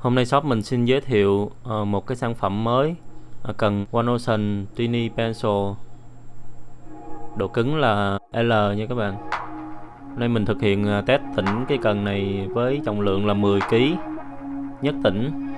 Hôm nay shop mình xin giới thiệu ờ, một cái sản phẩm mới ờ, cần One Ocean Tiny Pencil. Độ cứng là L nha các bạn. Hôm nay mình thực hiện ờ, test tỉnh cái cần này với trọng lượng là 10kg nhất tỉnh